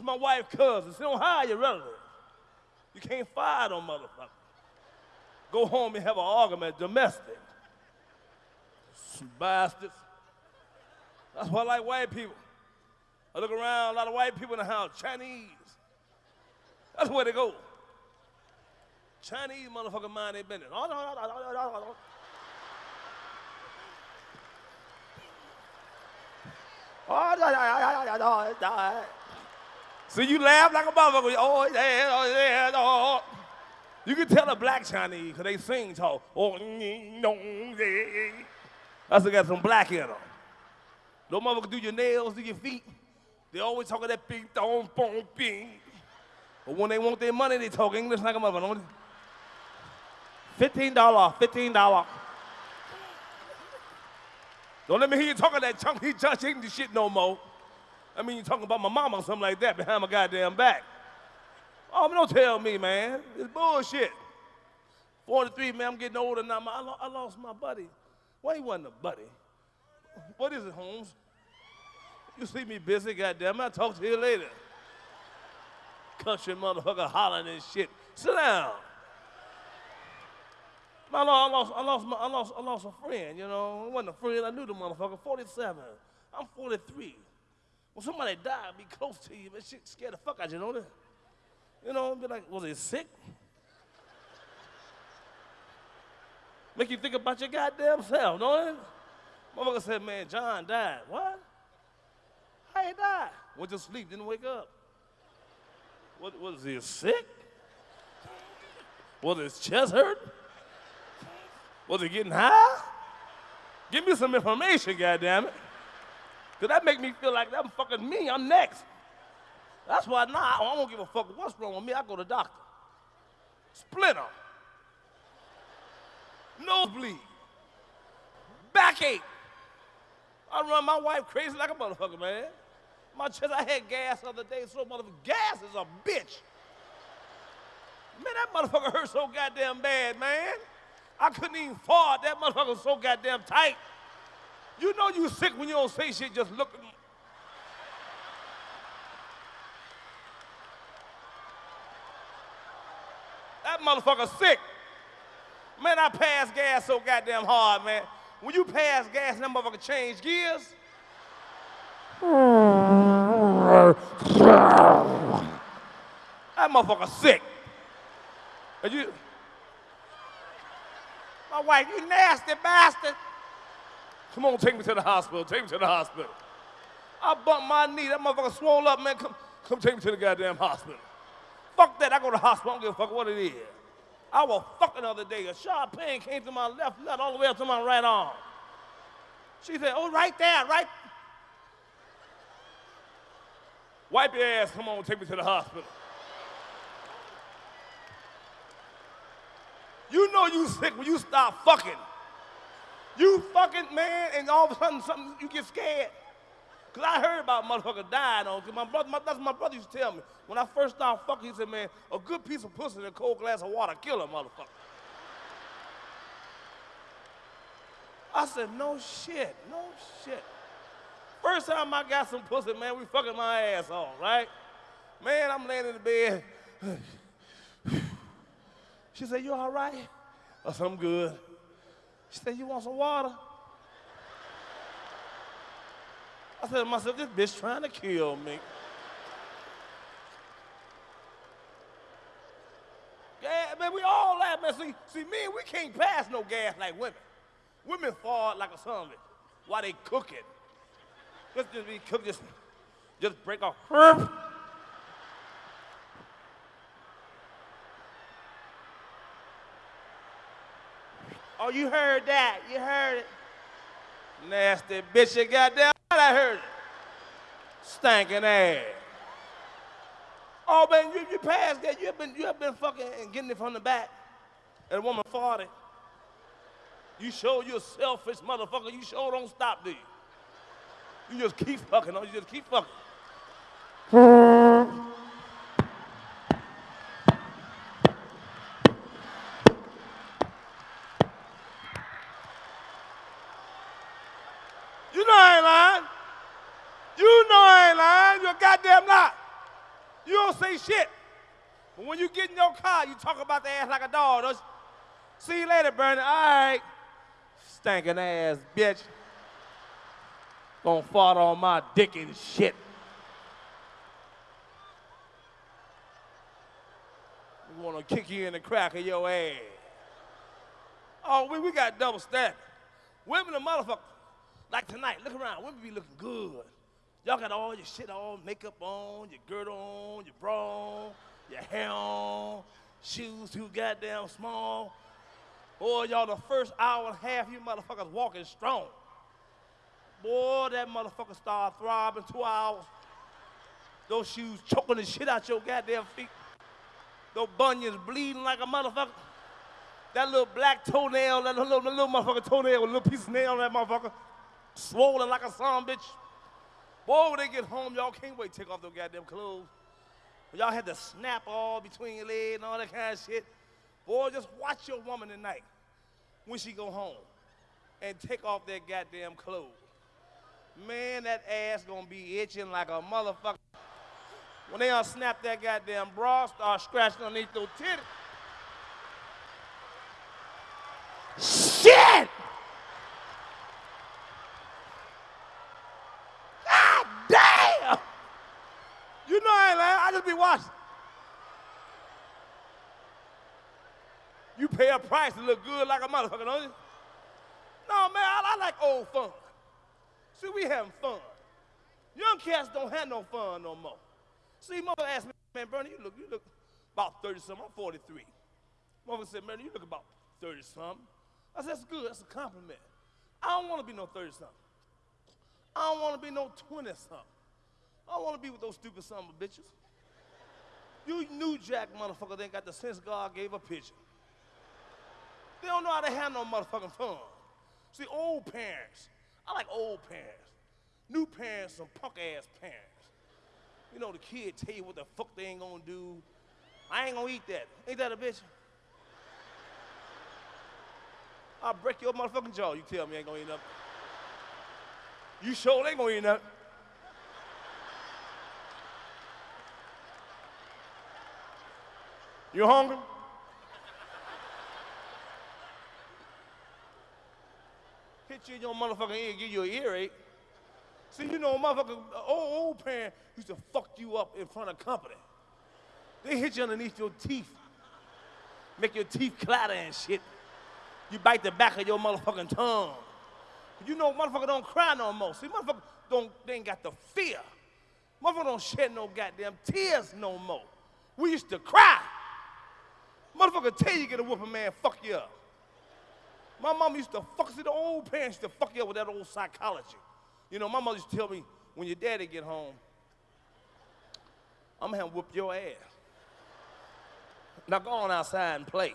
That's my wife's cousin. She don't hire your relative. You can't fire them motherfucker. Go home and have an argument, domestic. Some bastards. That's why I like white people. I look around, a lot of white people in the house, Chinese. That's where they go. Chinese motherfucker mind their business. Oh, no, no, no, no, no, no. Oh, no, no, no, no, no, no. So you laugh like a motherfucker. Oh, yeah, oh, yeah, oh. You can tell a black Chinese because they sing talk. Oh, no, yeah. That's got some black in them. No motherfucker do your nails, do your feet. They always talk of that big dong bong bing. But when they want their money, they talk English like a motherfucker. Fifteen dollar, fifteen dollar. Don't let me hear you talking that chunky ain't the shit no more. I mean, you talking about my mama or something like that behind my goddamn back. Oh, don't tell me, man. It's bullshit. 43, man, I'm getting older now. I, lo- I lost my buddy. Well, he wasn't a buddy. What is it, Holmes? You see me busy, goddamn. I'll talk to you later. Country motherfucker hollering and shit. Sit down. I lost, I lost, I lost, my, I lost, I lost a friend, you know. It wasn't a friend, I knew the motherfucker. 47. I'm 43. Somebody died, be close to you, but shit scared the fuck out you, know that? You know, be like, was he sick? Make you think about your goddamn self, don't it? Motherfucker said, man, John died. What? How he died? Went to sleep, didn't wake up. What was he sick? Was his chest hurt? Was he getting high? Give me some information, goddammit. Cause that make me feel like I'm fucking me, I'm next. That's why now I don't give a fuck what's wrong with me, I go to doctor. Splinter. Nosebleed. Backache. I run my wife crazy like a motherfucker, man. My chest, I had gas the other day, so motherfucker, gas is a bitch. Man, that motherfucker hurt so goddamn bad, man. I couldn't even fart. That motherfucker was so goddamn tight. You know you sick when you don't say shit, just look at me. That motherfucker sick. Man, I pass gas so goddamn hard, man. When you pass gas, that motherfucker change gears. That motherfucker sick. And you, my wife, you nasty bastard. Come on, take me to the hospital. Take me to the hospital. I bumped my knee. That motherfucker swole up, man. Come, come take me to the goddamn hospital. Fuck that. I go to the hospital. I don't give a fuck what it is. I was fucking the other day. A sharp pain came to my left leg all the way up to my right arm. She said, oh, right there, right. Wipe your ass. Come on, take me to the hospital. You know you sick when you stop fucking. You fucking man, and all of a sudden something you get scared. Cause I heard about motherfucker dying on. Cause my brother, my, that's what my brother used to tell me. When I first started fucking, he said, man, a good piece of pussy in a cold glass of water kill a motherfucker. I said, no shit, no shit. First time I got some pussy, man, we fucking my ass off, right? Man, I'm laying in the bed. She said, you all right? I said, I'm good. She said, you want some water? I said to myself, this bitch trying to kill me. Yeah, man, we all laugh, man. See, see, me, we can't pass no gas like women. Women fall like a son of it while they cooking. Just, just be cook, just, just break off. You heard that. You heard it. Nasty bitch, you goddamn I heard it. Stinking ass. Oh man, you, you passed that. You have been you have been fucking and getting it from the back. And the woman farted. You show you a selfish motherfucker. You sure don't stop, do you? You just keep fucking on. You just keep fucking. You know I ain't lying. You know I ain't lying. You're a goddamn lie. don't say shit. But when you get in your car, you talk about the ass like a dog. See you later, Bernie. All right. Stankin' ass bitch. Gonna fart on my dick and shit. We wanna kick you in the crack of your ass. Oh, we, we got double standard. Women are motherfuckers. Like tonight, look around. Women be looking good. Y'all got all your shit on, makeup on, your girdle on, your bra on, your hair on, shoes too goddamn small. Boy, y'all the first hour and a half, you motherfuckers walking strong. Boy, that motherfucker start throbbing two hours. Those shoes choking the shit out your goddamn feet. Those bunions bleeding like a motherfucker. That little black toenail, that little, little motherfucker toenail with a little piece of nail on that motherfucker, swollen like a son bitch. Boy, when they get home, y'all can't wait to take off those goddamn clothes. Y'all had to snap all between your legs and all that kind of shit. Boy, just watch your woman tonight when she go home and take off that goddamn clothes. Man, that ass gonna be itching like a motherfucker. When they unsnap that goddamn bra, start scratching underneath those titties. Shit! God damn! You know I be watching. You pay a price to look good like a motherfucker, don't you? No, man, I, I like old fun. See, we having fun. Young cats don't have no fun no more. See, mother asked me, man, Bernie, you look, you look about 30 something. I'm 43. Mother said, man, you look about 30 something. I said, that's good, that's a compliment. I don't want to be no 30 something. I don't want to be no 20 something. I don't want to be with those stupid son of bitches. You New Jack motherfucker they ain't got the sense God gave a pigeon. They don't know how to have no motherfucking fun. See, old parents, I like old parents. New parents, some punk ass parents. You know, the kid tell you what the fuck they ain't gonna do. I ain't gonna eat that. Ain't that a bitch? I'll break your motherfucking jaw. You tell me I ain't gonna eat nothing. You sure ain't gonna eat nothing. You hungry? Hit you in your motherfucking ear, give you an earache. See, you know, motherfucker, old, old parent used to fuck you up in front of company. They hit you underneath your teeth, make your teeth clatter and shit. You bite the back of your motherfucking tongue. You know, motherfucker don't cry no more. See, motherfucker don't, they ain't got the fear. Motherfucker don't shed no goddamn tears no more. We used to cry. Motherfucker tell you get a whooping man, fuck you up. My mom used to fuck, see the old parents used to fuck you up with that old psychology. You know, my mother used to tell me, when your daddy get home, I'm gonna whoop your ass. Now go on outside and play.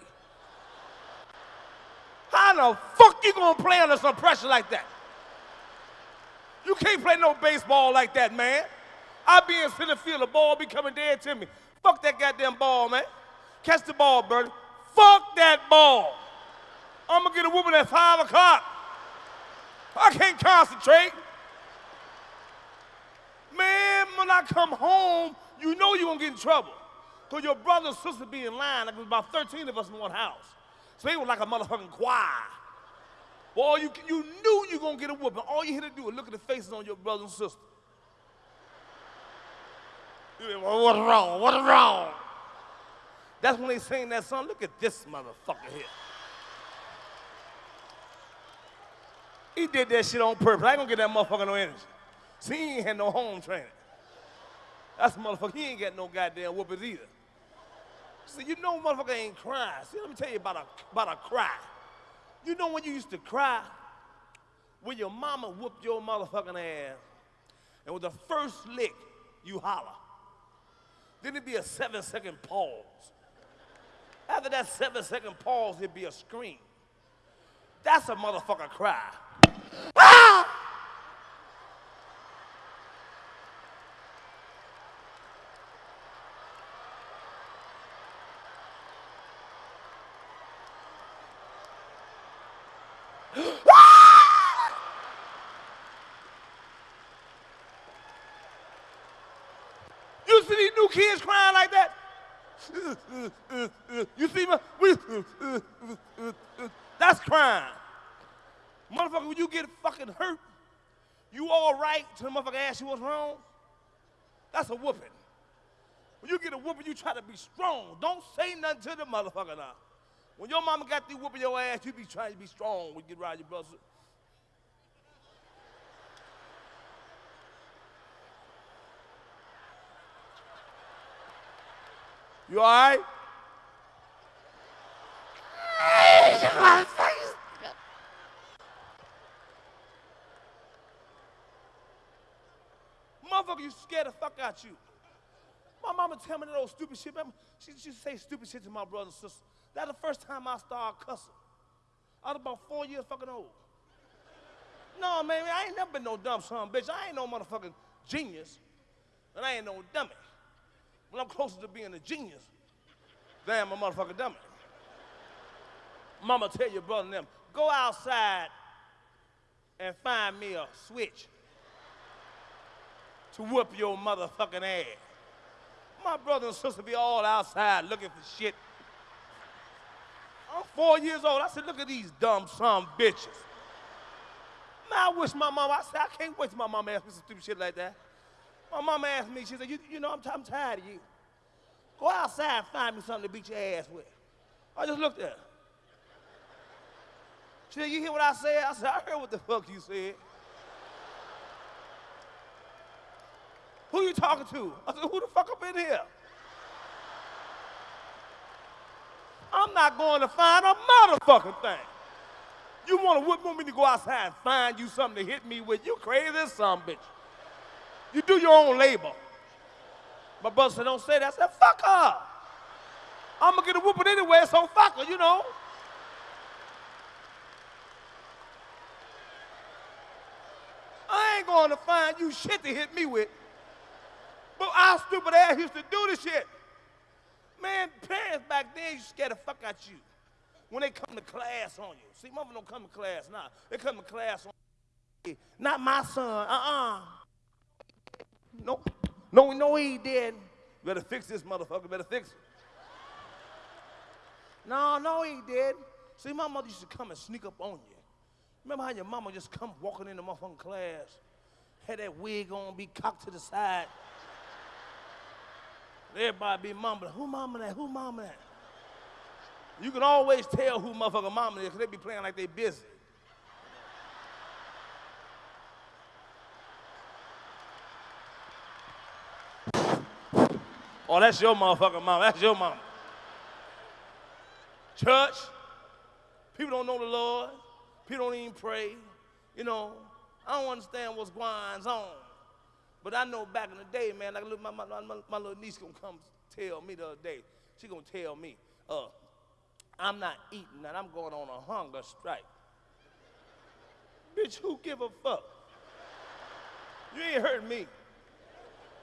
How the fuck you gonna play under some pressure like that? You can't play no baseball like that, man. I be in center field, the ball be coming dead to me. Fuck that goddamn ball, man. Catch the ball, Bernie. Fuck that ball. I'm gonna get a whooping at five o'clock. I can't concentrate. Man, when I come home, you know you're gonna get in trouble. Because your brother and sister be in line, like there was about 13 of us in one house. So they were like a motherfucking choir. Boy, you, you knew you were gonna get a whooping. All you had to do was look at the faces on your brother and sister. You well, what's wrong? What's wrong? That's when they sing that song. Look at this motherfucker here. He did that shit on purpose. I ain't gonna get that motherfucker no energy. See, he ain't had no home training. That's motherfucker. He ain't got no goddamn whoopers either. See, you know motherfucker ain't crying. See, let me tell you about a, about a cry. You know when you used to cry? When your mama whooped your motherfucking ass, and with the first lick, you holler. Then it'd be a seven second pause. After that seven second pause, it'd be a scream. That's a motherfucker cry. Ah! You see these new kids crying like that? You see me? We, that's crime. Motherfucker, when you get fucking hurt, you all right till the motherfucker asks you what's wrong? That's a whooping. When you get a whooping, you try to be strong. Don't say nothing to the motherfucker now. When your mama got through whooping your ass, you be trying to be strong when you get around your brother. You all right? Motherfucker, you scared the fuck out you. My mama tell me that old stupid shit. man. She, she say stupid shit to my brother and sister. That's the first time I started cussing. I was about four years fucking old. No, man, I ain't never been no dumb son, bitch. I ain't no motherfucking genius. And I ain't no dummy. But I'm closer to being a genius than a motherfucking dummy. Mama tell your brother and them, go outside and find me a switch to whoop your motherfucking ass. My brother and sister be all outside looking for shit. I'm four years old. I said, look at these dumb son bitches. Man, I wish my mama, I said, I can't wait till my mama asked me some stupid shit like that. My mama asked me, she said, you, you know, I'm, I'm tired of you. Go outside and find me something to beat your ass with. I just looked at her. She said, you hear what I said? I said, I heard what the fuck you said. Who you talking to? I said, who the fuck up in here? I'm not going to find a motherfucking thing. You want to want me to go outside and find you something to hit me with? You crazy some bitch. You do your own labor. My brother said, don't say that. I said, fuck her. I'm going to get a whooping anyway, so fuck her, you know. I ain't going to find you shit to hit me with. But our stupid ass used to do this shit. Man, parents back then used to scare the fuck out of you when they come to class on you. See, mother don't come to class now. They come to class on you. Not my son. Uh-uh. No, no, no, he didn't. Better fix this motherfucker. Better fix it. No, no, he didn't. See, my mother used to come and sneak up on you. Remember how your mama just come walking in the motherfucking class, had that wig on, be cocked to the side. Everybody be mumbling, who mama that? Who mama that? You can always tell who motherfucker mama is because they be playing like they busy. Oh, that's your motherfucking mom. That's your mom. Church, people don't know the Lord. People don't even pray. You know, I don't understand what's going on. But I know back in the day, man, like my, my, my, my little niece gonna come tell me the other day. She gonna tell me, uh, I'm not eating and I'm going on a hunger strike. Bitch, who give a fuck? You ain't hurting me.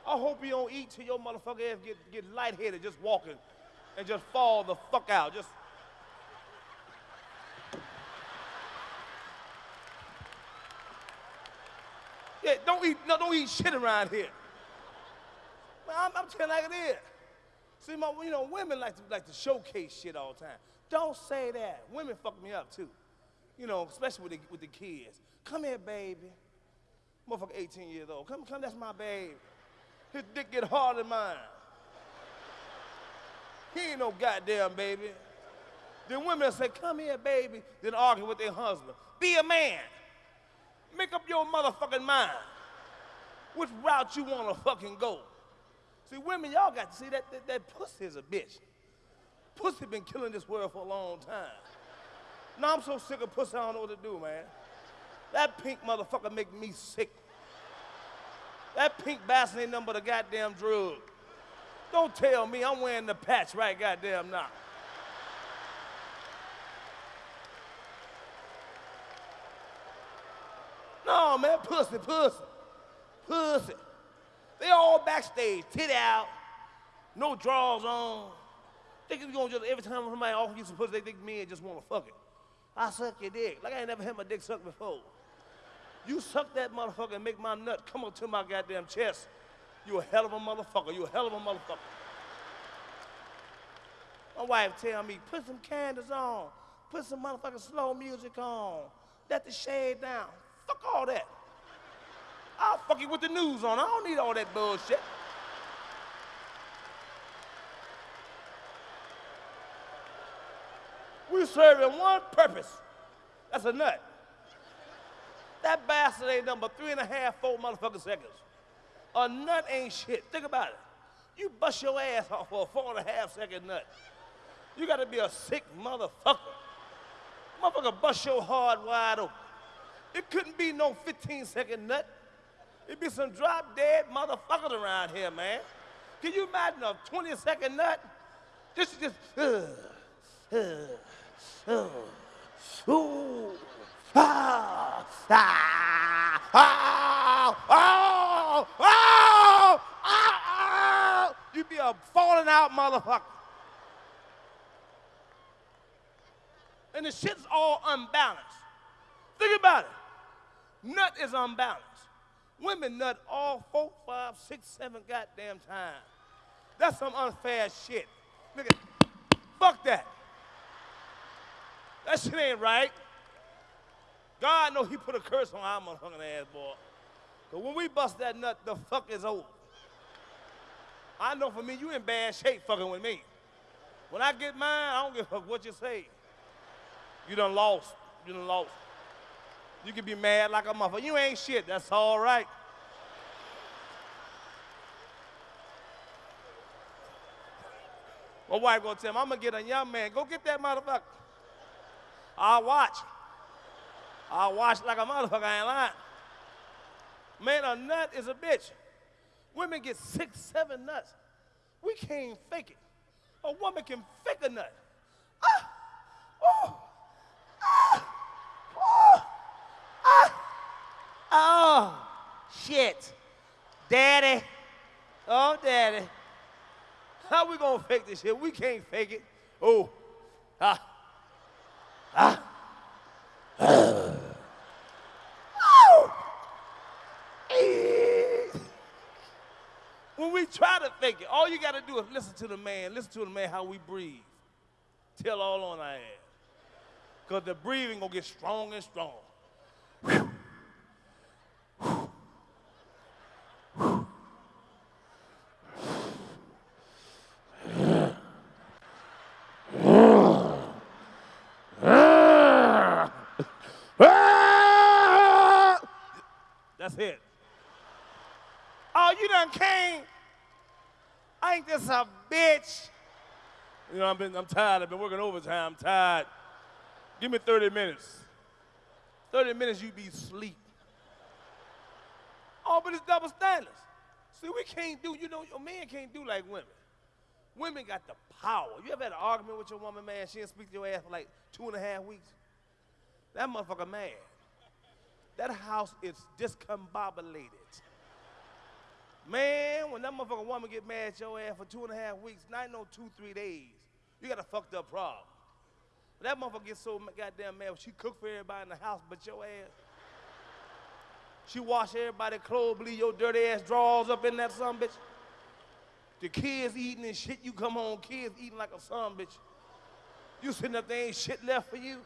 I hope you don't eat till your motherfucker ass get, get lightheaded just walking and just fall the fuck out. Just Yeah, don't eat, no, don't eat shit around here. Man, I'm, I'm telling like it is. See, my, you know, women like to like to showcase shit all the time. Don't say that. Women fuck me up too. You know, especially with the, with the kids. Come here, baby. Motherfucker 18 years old. Come, come, that's my baby. His dick get harder than mine. He ain't no goddamn baby. Then women say, come here, baby, then argue with their husband. Be a man. Make up your motherfucking mind which route you want to fucking go. See, women, y'all got to see that, that, that pussy is a bitch. Pussy been killing this world for a long time. Now I'm so sick of pussy, I don't know what to do, man. That pink motherfucker make me sick. That pink bastard ain't nothing but a goddamn drug. Don't tell me I'm wearing the patch right goddamn now. No, man, pussy, pussy, pussy. They all backstage, tit out, no drawers on. You gonna just every time somebody offer you some pussy, they think men just wanna fuck it. I suck your dick. Like I ain't never had my dick sucked before. You suck that motherfucker and make my nut come up to my goddamn chest. You a hell of a motherfucker. You a hell of a motherfucker. My wife tell me, put some candles on. Put some motherfucking slow music on. Let the shade down. Fuck all that. I'll fuck you with the news on. I don't need all that bullshit. We serving one purpose. That's a nut. That bastard ain't number three and a half, four motherfucking seconds. A nut ain't shit. Think about it. You bust your ass off for a four and a half second nut. You gotta be a sick motherfucker. Motherfucker bust your heart wide open. It couldn't be no 15 second nut. It'd be some drop dead motherfuckers around here, man. Can you imagine a 20 second nut? This is just, uh, uh, uh, ooh, ah, ah, oh, oh, ah, ah. You'd be a falling out motherfucker. And the shit's all unbalanced. Think about it. Nut is unbalanced. Women nut all four, five, six, seven goddamn times. That's some unfair shit. Look at, fuck that. That shit ain't right. God know he put a curse on our motherfucking ass, boy. But when we bust that nut, the fuck is over. I know for me, you in bad shape fucking with me. When I get mine, I don't give a fuck what you say. You done lost. You done lost. You can be mad like a motherfucker. You ain't shit. That's all right. My wife gonna tell me, I'm gonna get a young man. Go get that motherfucker. I'll watch. I'll watch like a motherfucker. I ain't lying. Man, a nut is a bitch. Women get six, seven nuts. We can't fake it. A woman can fake a nut. Ah! Oh! ah, Oh, ah, oh, shit. Daddy. Oh, daddy. How we gonna fake this shit? We can't fake it. Oh. Ah. ah. When to fake it, all you gotta do is listen to the man, listen to the man how we breathe. Tell all on our ass. Because the breathing gonna get strong and strong. That's it. Oh, you done came. I ain't this a bitch? You know, I've been, I'm tired. I've been working overtime. I'm tired. Give me 30 minutes. 30 minutes, you be asleep. Oh, but it's double standards. See, we can't do, you know, your man can't do like women. Women got the power. You ever had an argument with your woman, man? She didn't speak to your ass for like two and a half weeks? That motherfucker mad. That house is discombobulated. Man, when that motherfucker woman get mad at your ass for two and a half weeks, not no two, three days, you got a fucked up problem. That motherfucker gets so goddamn mad. She cook for everybody in the house but your ass. She wash everybody's clothes, bleed your dirty ass drawers up in that son bitch. The kids eating and shit, you come home, kids eating like a son bitch. You sitting up there, ain't shit left for you.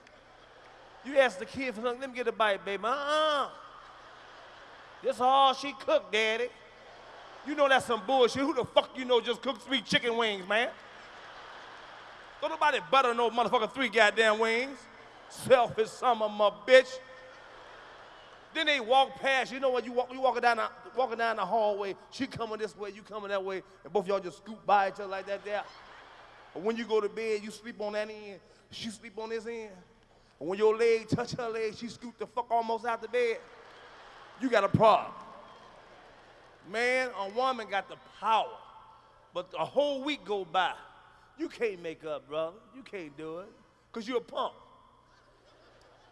You ask the kid for something, let me get a bite, baby. Uh-uh. This all she cooked, daddy. You know that's some bullshit. Who the fuck you know just cooks three chicken wings, man? Don't nobody butter no motherfucker three goddamn wings. Selfish some of my bitch. Then they walk past. You know what? You walk, you walking down the walking down the hallway. She coming this way, you coming that way, and both y'all just scoop by each other like that. There. But when you go to bed, you sleep on that end. She sleep on this end. And when your leg touch her leg, she scoot the fuck almost out the bed. You got a problem. Man, a woman got the power. But a whole week go by. You can't make up, brother. You can't do it. Because you're a punk.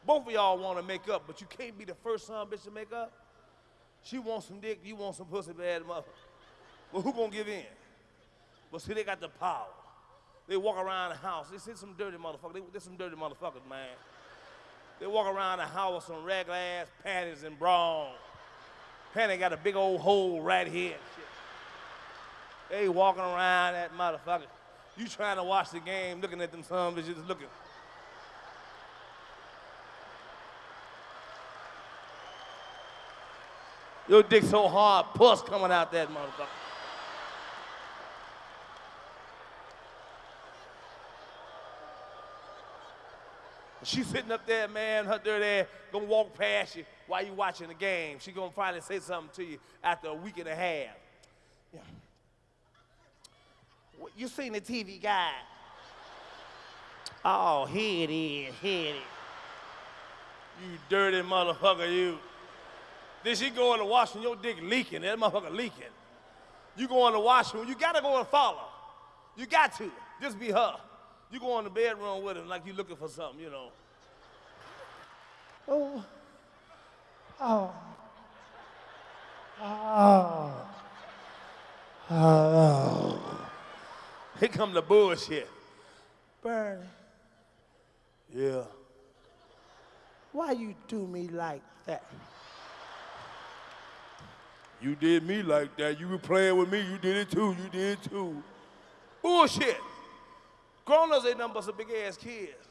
Both of y'all want to make up, but you can't be the first son bitch to make up. She wants some dick, you want some pussy bad mother. Well, who gonna give in? But see, they got the power. They walk around the house. They see some dirty motherfuckers. They, they're some dirty motherfuckers, man. They walk around the house with some regular ass panties and bra. Panty got a big old hole right here. They walking around that motherfucker. You trying to watch the game, looking at them bitches just looking. Your dick so hard, pus coming out that motherfucker. She's sitting up there, man, her dirty ass, gonna walk past you while you watching the game. She gonna finally say something to you after a week and a half. Yeah. You seen the TV guide? Oh, here it is, here it is. You dirty motherfucker, you. Then she go in the washroom, your dick leaking, that motherfucker leaking. You going to washroom, you gotta go and follow. You got to. Just be her. You go in the bedroom with him like you're looking for something, you know. Oh. Oh. Oh. Oh. Here come the bullshit. Bernie. Yeah. Why you do me like that? You did me like that. You were playing with me. You did it too. You did it too. Bullshit. Grown-ups ain't nothing but some big-ass kids.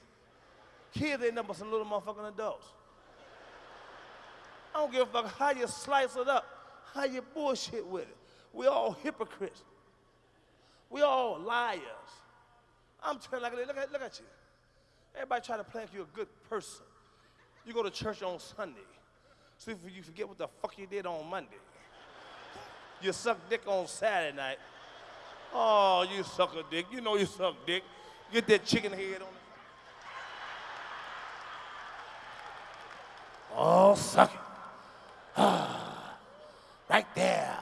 Kids ain't nothing but some little motherfucking adults. I don't give a fuck how you slice it up, how you bullshit with it. We all hypocrites. We all liars. I'm telling you, look at, look at you. Everybody try to play like you're a good person. You go to church on Sunday. See if you forget what the fuck you did on Monday. You suck dick on Saturday night. Oh, you suck a dick. You know you suck dick. Get that chicken head on it. Oh, suck it. Ah, right there.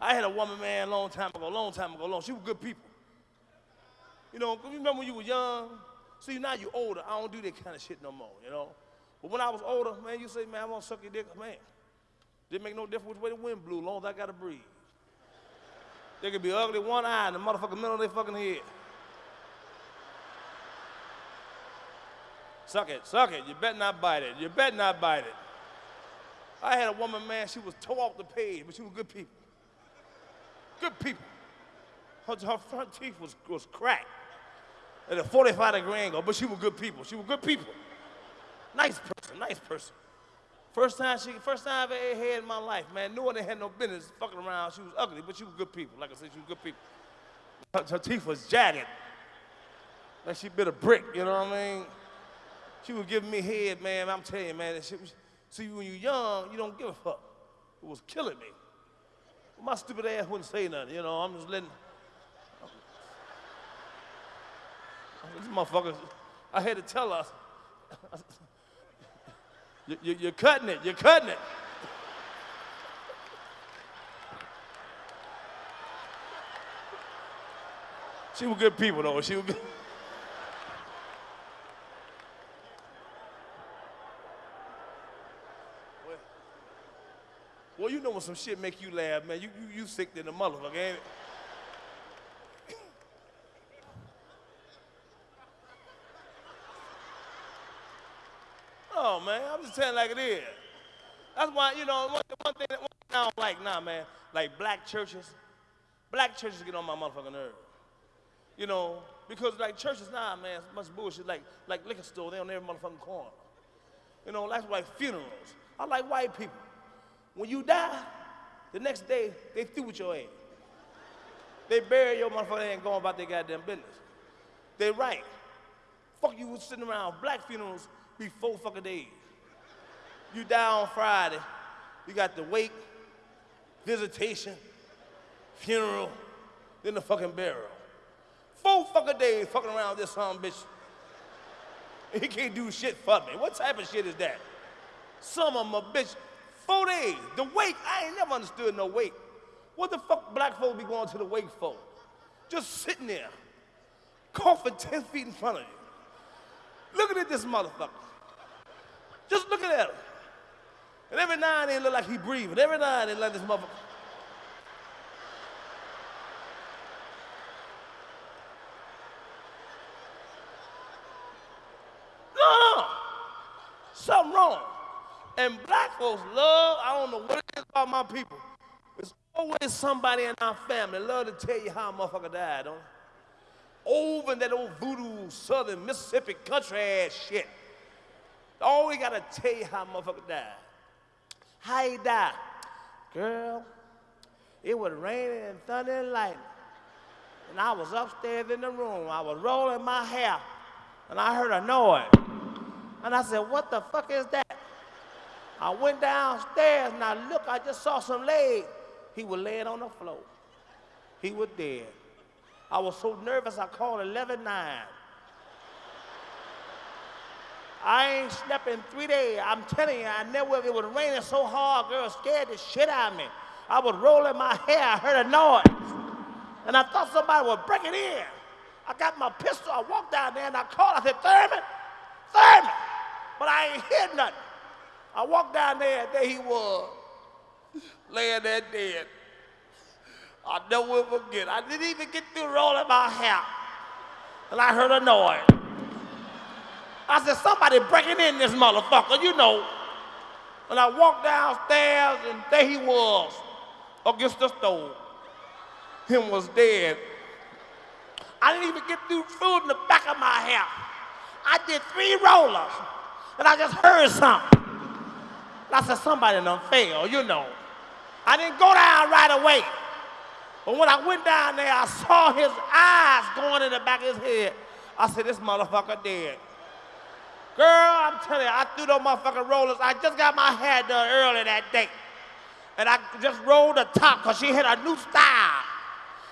I had a woman, man, a long time ago, long time ago, long. She was good people. You know, you remember when you were young? See, now you're older. I don't do that kind of shit no more, you know? But when I was older, man, you say, man, I want to suck your dick. Man, didn't make no difference which way the wind blew, long as I got to breathe. They could be ugly one eye and the motherfucker middle of their fucking head. Suck it, suck it. You better not bite it. You better not bite it. I had a woman, man, she was tore off the page, but she was good people. Good people. Her, her front teeth was, was cracked at a 45 degree angle, but she was good people. She was good people. Nice person, nice person. First time she, first time I ever had in my life, man. Knew I had no business fucking around. She was ugly, but she was good people. Like I said, she was good people. Her, her teeth was jagged. Like she bit a brick, you know what I mean? She was giving me head, man. I'm telling you, man. She was, see, when you're young, you don't give a fuck. It was killing me. My stupid ass wouldn't say nothing, you know. I'm just letting. This motherfucker, I had to tell her. you, you're cutting it, you're cutting it. She was good people, though. She was good. Well, you know some shit make you laugh, man. You, you, you sick than a motherfucker, ain't it? oh, man, I'm just telling like it is. That's why, you know, one, one, thing, one thing I don't like now, man, like black churches. Black churches get on my motherfucking nerve. You know, because like churches now, man, it's much bullshit. Like, like liquor store, they on every motherfucking corner. You know, that's like funerals. I like white people. When you die, the next day, they through with your ass. They bury your motherfucker and going about their goddamn business. They right. Fuck you sitting around black funerals be four fucking days. You die on Friday, you got the wake, visitation, funeral, then the fucking burial. Four fucking days fucking around this son bitch. he can't do shit for me. What type of shit is that? Some of a bitch Four days. The wake, I ain't never understood no wake. What the fuck black folks be going to the wake for? Just sitting there, coughing 10 feet in front of you. Looking at this motherfucker. Just looking at him. And every now and then look like he breathing. Every now and then like this motherfucker. No, no. Something wrong. And black folks love, I don't know what it is about my people. It's Always somebody in our family love to tell you how a motherfucker died, don't they? Over in that old voodoo southern Mississippi country ass shit. Always gotta tell you how a motherfucker died. How he died? Girl, it was raining and thunder and lightning. And I was upstairs in the room. I was rolling my hair. And I heard a noise. And I said, what the fuck is that? I went downstairs and I looked, I just saw some legs. He was laying on the floor. He was dead. I was so nervous I called 119. I ain't slept in three days. I'm telling you, I never, it was raining so hard, girl, scared the shit out of me. I was rolling my hair, I heard a noise. And I thought somebody was breaking in. I got my pistol, I walked down there and I called, I said, Thurman, Thurman. But I ain't hear nothing. I walked down there, and there he was, laying there dead. I never will forget. I didn't even get through rolling my hair. And I heard a noise. I said, somebody breaking in this motherfucker, you know. And I walked downstairs and there he was against the stove. Him was dead. I didn't even get through food in the back of my hair. I did three rollers and I just heard something. I said, somebody done failed, you know. I didn't go down right away. But when I went down there, I saw his eyes going in the back of his head. I said, this motherfucker dead. Girl, I'm telling you, I threw those motherfucking rollers. I just got my hair done early that day. And I just rolled the top because she had a new style.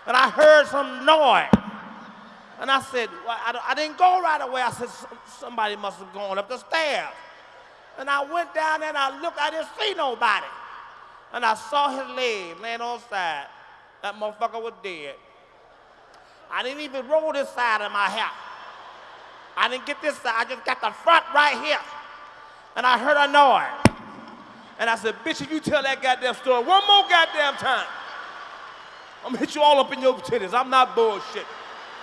And I heard some noise. And I said, well, I, I, didn't go right away. I said, somebody must have gone up the stairs. And I went down there and I looked, I didn't see nobody. And I saw his leg laying on the side. That motherfucker was dead. I didn't even roll this side of my hair. I didn't get this side, I just got the front right here. And I heard a noise. And I said, bitch, if you tell that goddamn story one more goddamn time, I'm gonna hit you all up in your titties. I'm not bullshit.